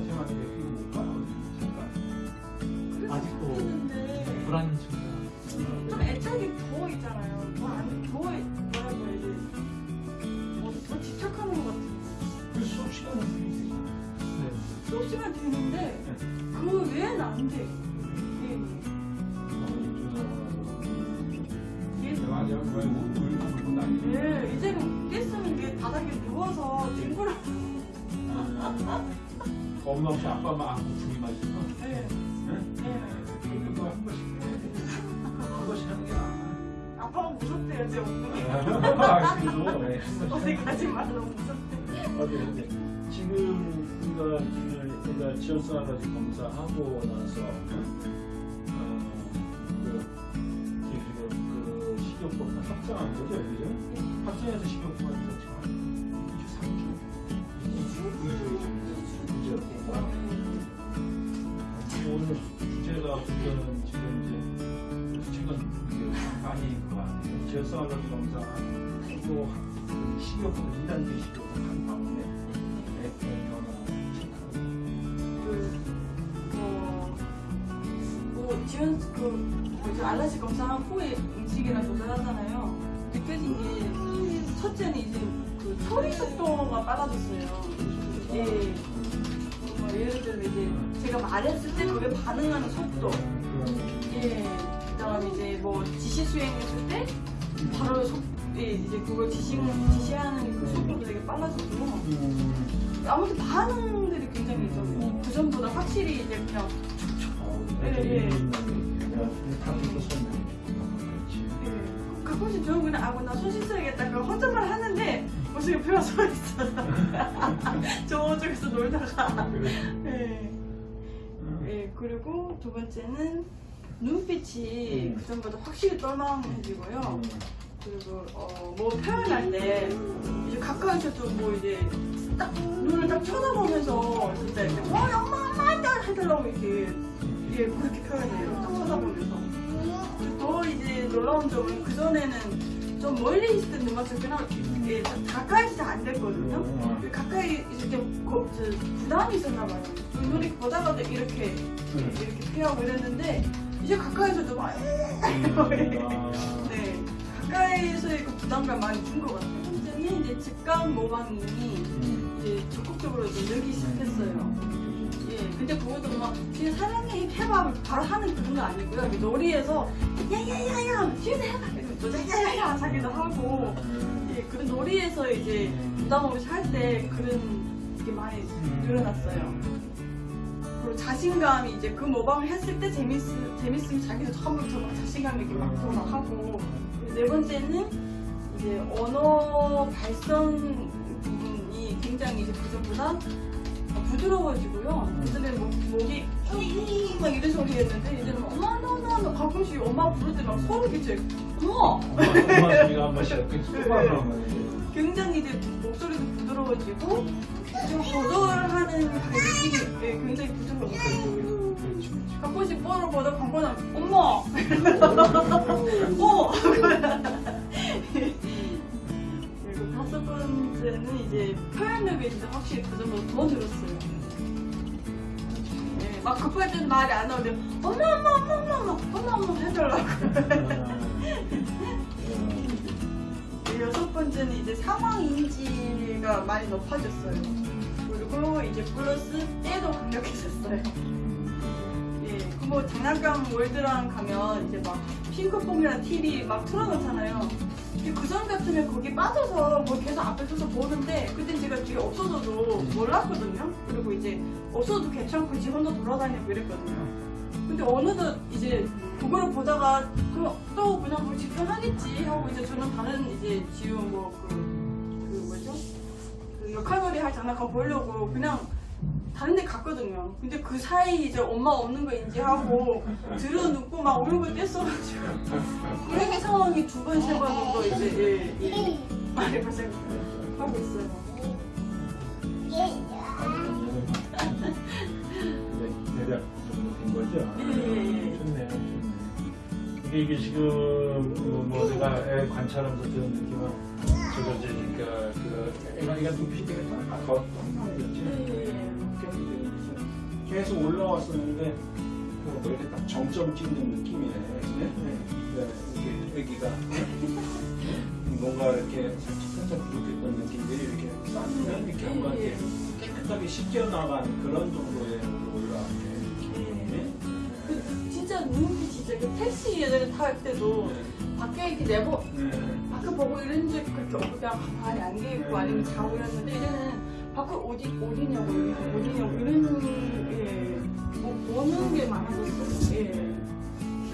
뭐 어떻게 수가 아빠한테만 이렇게 못 가. 잠깐. 아직도 불안한 친구가 좀 애착이 더 있잖아요. 더, 안, 더 뭐라고 해야 되지? 뭐, 더 집착하는 것 같아요. 그 수업 시간은 되지. 네. 수업 시간 되는데 그 외에는 안 돼. 예, 울고 다니는. 예, 이제는 깼으면 이게 바닥에 누워서 뒹굴어. 겁나 없이 아빠만 안고 둘이만 있어. 예, 응? 예. 그거 한 번씩 해. 한 번씩 하는 게 나아. 아빠가 무섭대요, 제 엉덩이. 아, 그래도 네, 어디 가지 말라고 무섭대. 어디 이제 지금 우리가 지금 우리가 가지 검사하고 나서 어, 그 지금 그 식이요법 확정한 거죠, 그죠? 확정해서 한 식이요법 2단계 식이요법 한 그, 뭐, 뭐, 지원, 그, 뭐지, 알러지 검사한 후에 음식이나 조절하잖아요. 느껴진 게, 첫째는 이제 그 처리 속도가 빨라졌어요. 예. 뭐 예를 들면 이제 제가 말했을 때 그게 반응하는 속도. 예. 그 다음에 이제 뭐 지시 수행했을 때 바로 속, 예, 이제 그걸 지시, 지시하는 그 속도도 되게 빨라졌고. 아무튼 반응들이 굉장히 있었고 그 전보다 확실히 이제 그냥 예, 예. 예, 가끔씩 저는 그냥 아고 나손 씻어야겠다. 그럼 혼잣말 하는데 무슨 옆에 서 있어요. 저쪽에서 놀다가. 예. 예, 그리고 두 번째는 눈빛이 그 전보다 확실히 똘망해지고요 그리고 어, 뭐 표현할 때 이제 가까이서도 뭐 이제 딱 눈을 딱 쳐다보면서 진짜 이렇게 와 엄마 엄마 일단 해달라고 이렇게 예 그렇게 표현해요. 딱 쳐다보면서. 더 이제 놀라운 점은 그 전에는 좀 멀리 있을 때 눈맞춤 그냥 예, 가까이 있을 때안 됐거든요. 가까이 있을 때 거, 저, 부담이 있었나 봐요. 눈이 보다가도 이렇게 이렇게 피하고 이랬는데 이제 가까이서도 막 네. 가까이서의 그 부담감 많이 준 것 같아요. 현재는 이제 직감 모방이 이제 적극적으로 이제 늘기 시작했어요. 예, 근데 그것도 막 그냥 사랑해 해봐 바로 하는 거 아니고요. 놀이에서 야야야야 뒤에서 해봐 또 야야야야 자기도 하고 예, 그런 놀이에서 이제 부담 없이 할 때 그런 게 많이 늘어났어요. 그리고 자신감이 이제 그 모방을 했을 때 재밌, 재밌으면 자기도 처음부터 막 자신감 있게 막 돌아하고 네 번째는 이제 언어 발성 부분이 굉장히 이제 그전보다 부드러워지고요. 예전에 뭐, 목이 막 이런 소리 했는데 이제는 엄마 나나나 가끔씩 엄마 부를 때 막 소름 끼쳐요. 어머! 엄마 소리가 한 번씩 굉장히 이제 목소리도 부드러워지고 좀 거절하는 그 느낌이 예, 굉장히 부드러워져요. 가끔씩 뽀를 보다 광고는 엄마! 어! 그리고 다섯 번째는 이제 표현력이 진짜 확실히 그전보다 더 늘었어요. 예, 막 급할 때는 말이 안 나오는데 엄마 엄마 엄마 엄마 엄마 엄마 엄마 해달라고. 네, 여섯 번째는 이제 상황 인지가 많이 높아졌어요. 그리고 이제 플러스 때도 강력해졌어요. 뭐 장난감 월드랑 가면 이제 막 핑크퐁이랑 TV 막 틀어놓잖아요. 근데 그전 같으면 거기 빠져서 뭐 계속 앞에 서서 보는데 그때 제가 뒤에 없어져도 몰랐거든요. 그리고 이제 없어도 괜찮고 지 혼자 돌아다니고 이랬거든요. 근데 어느덧 이제 그거를 보다가 또 그냥 뭐 집중하겠지 하고 이제 저는 다른 이제 지금 뭐그 그 뭐죠? 그 역할놀이 할 장난감 보려고 그냥 다른 데 갔거든요. 근데 그 사이 이제 엄마 없는 거 인지하고 들어눕고 막 울고 뗐어가지고 그런 상황이 두 번, 세 번 정도 이제 예, 예, 많이 발생하고 있어요. 대략 정도 된 거죠? 예, 예, 예. 좋네요, 좋네. 이게, 이게 지금 뭐, 뭐 내가 애 관찰하면서 드는 느낌은 저거 이제 그러니까 그 애가 눈빛이 되게 딱더 똥망이었지. 예. 계속 올라왔었는데 그뭐 이렇게 딱 정점 찍는 느낌이네. 네? 네. 이렇게 애기가 뭔가 이렇게 살짝 살짝 부족했던 느낌들이 이렇게 쌓이면 이렇게 한번 이렇게 깨끗하게 씻겨나간 그런 정도의 올라왔네. 네? 그 진짜 눈빛이 진짜 그 택시 예전에 탈 때도 밖에 이렇게 내보 네. 밖에 보고 이런 적 그렇게 그냥 가만히 앉아 있고 아니면 자고 이랬는데 이제는 밖을 어디 어디냐고 어디냐고 이런 예. 뭐 보는 게 많아졌어요. 예.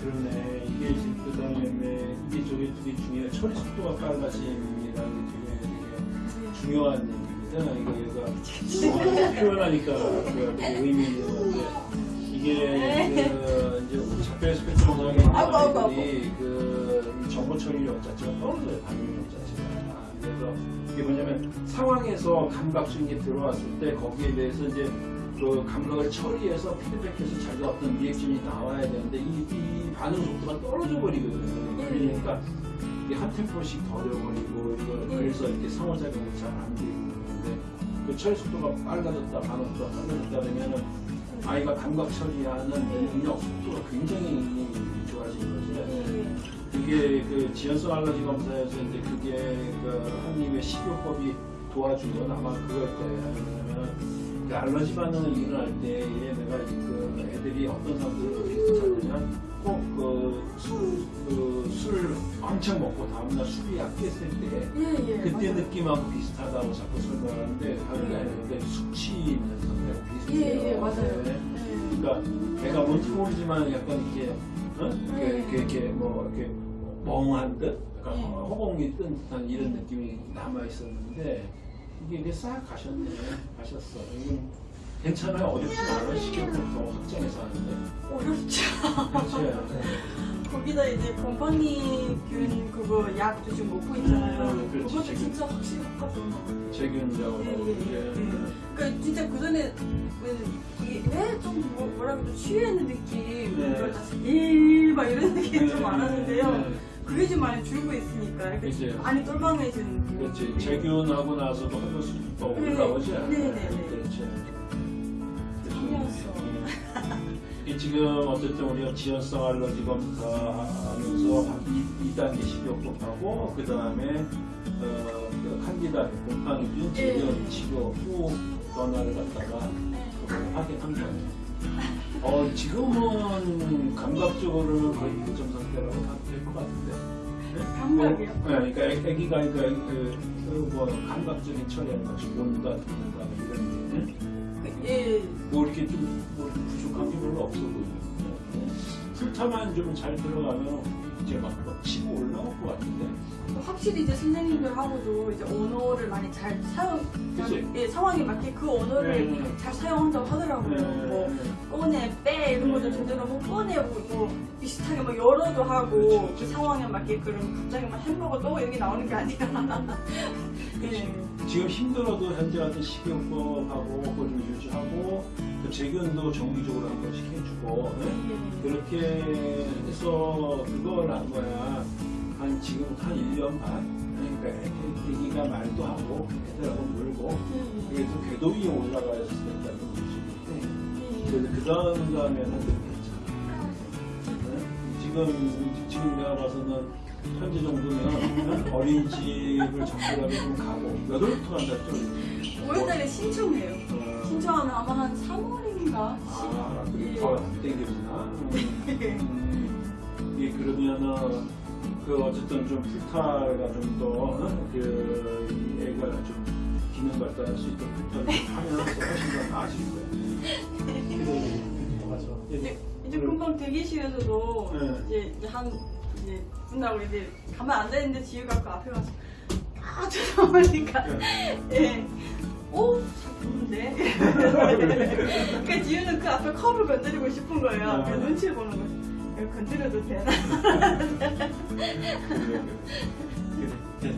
그러네. 이게 지금 그 다음에 이게 저게 되게 중요해. 처리 속도가 빨라짐이라는 게 되게, 되게 중요한 얘기입니다. 이거 얘가 표현하니까 그 되게 의미 있는 건데 이게 그 이제 작별 스펙트럼 네. 아이들이 그이 정보 처리 력 자체가 떨어져요. 반응 력 자체가. 그래서 이게 뭐냐면 상황에서 감각적인 게 들어왔을 때 거기에 대해서 이제 그 감각을 처리해서 피드백해서 자기가 어떤 리액션이 나와야 되는데 이, 이 반응 속도가 떨어져 버리거든요. 예. 그러니까 이게 한 템포씩 더 돼버리고 이거 예. 그래서 이렇게 상호작용이 잘 안 되고 그러는데 그 처리 속도가 빨라졌다 반응 속도가 빨라졌다 그러면은 아이가 감각 처리하는 예. 능력 속도가 굉장히 거죠. 예. 그게 그 지연성 알러지 검사에서 이제 그게 그 한림의 식이요법이 도와준 건 아마 그걸 거예요. 왜냐면 그 알러지 반응을 일어날 때에 내가 그 애들이 어떤 사람들을 찾느냐 꼭그술그술 왕창 먹고 다음날 술이 약했을 때 예, 예. 그때 맞아요. 느낌하고 비슷하다고 자꾸 설명하는데 다른 게 아니라 그러니까 숙취면서 비슷해요. 예, 예, 맞아요. 네. 예. 그러니까 배가 뭔지 모르지만 약간 이게 어? 이렇게, 네. 이렇게, 이렇게 뭐 이렇게 멍한 듯, 약간 네. 허공이 뜬 듯한 이런 느낌이 남아 있었는데 이게 이게 싹 가셨네, 가셨어. 괜찮아요. 어렵지 않아요. 식욕부터 확장해서 하는데. 어렵죠. 그렇지. 거기다 이제 곰팡이균 그거 약도 지금 먹고 있잖아요. 음, 그렇지, 그것도 지금. 진짜 확실히 효과거든요. 제균자고 예, 예, 예. 이제 그러니까 진짜 그 전에 왜좀 뭐, 뭐라 그러죠 취하는 느낌, 네. 일막 이런 느낌이 좀 많았는데요. 네. 좀 많이 줄고 있으니까 이렇게 그치. 많이 똘망해지는 느낌. 그렇지. 제균하고 나서도 한번 수도 네. 올라오지. 네, 네, 네. 그렇지. 이 지금 어쨌든 우리가 지연성 알러지 검사 하면서 2단계 식이요법하고 그 다음에 어, 그 칸디다 곰팡이균 네. 치료 후 변화를 갖다가 네. 확인한 거예요. 어, 지금은 감각적으로는 거의 1점 상태라고 봐도 될 것 같은데. 네? 감각이요? 뭐, 네, 그러니까 애- 애기가 그러니까 그, 그, 뭐 감각적인 처리하는 것이 듣는다 뭐 이런 게. 그, 예. 뭐 이렇게 좀뭐 부족한 게 별로 없어 보여요. 술타만 좀 잘 들어가면 이제 막, 막 치고 올라올 것 같은데. 확실히 이제 선생님들하고도 이제 언어를 많이 잘 사용, 그치? 예, 상황에 맞게 그 언어를 네. 잘 사용한다고 하더라고요. 뭐 꺼내, 빼 이런 것도 제대로 뭐 꺼내고 뭐 비슷하게 뭐 열어도 하고 그렇죠, 그 그렇죠. 상황에 맞게 그럼 갑자기 막 햄버거 또 여기 나오는 게 아니라. 예. 지금 힘들어도 현재 같은 식이요법하고 그걸 좀 유지하고 그 재균도 정기적으로 한 번씩 해주고 네? 예. 그렇게 해서 그걸 한 거야 한 지금 한 1년 반 그러니까 애- 애기가 말도 하고 애들하고 놀고 예. 그래서 궤도 위에 올라가야 된다는 거지 예. 그래서 그 다음 다음에는 괜찮아 네? 지금 지금 내가 봐서는 현재 정도면 어린이집을 적절하게 좀 가고 몇 월부터 간다 또 5월달에 신청해요. 어, 신청하면 아마 한 3월인가? 아, 예. 더안? 음, 이게 그러면은 그 어쨌든 좀 풀타가 좀더그 애가 좀 기능 발달할 수 있도록 풀타를 좀 하면 훨씬 더 나아질 거예요. 맞아. 이제, 이제 금방 대기실에서도 네. 이제 한 이제 끝나고 이제 가면 안 되는데 지우가 그 앞에 가서 아 쳐다보니까 예. 오, 잘 보는데? 그러니까 지우는 그 앞에 컵을 건드리고 싶은 거예요. 아. 그래서 눈치를 보는 거예요. 이거 건드려도 되나?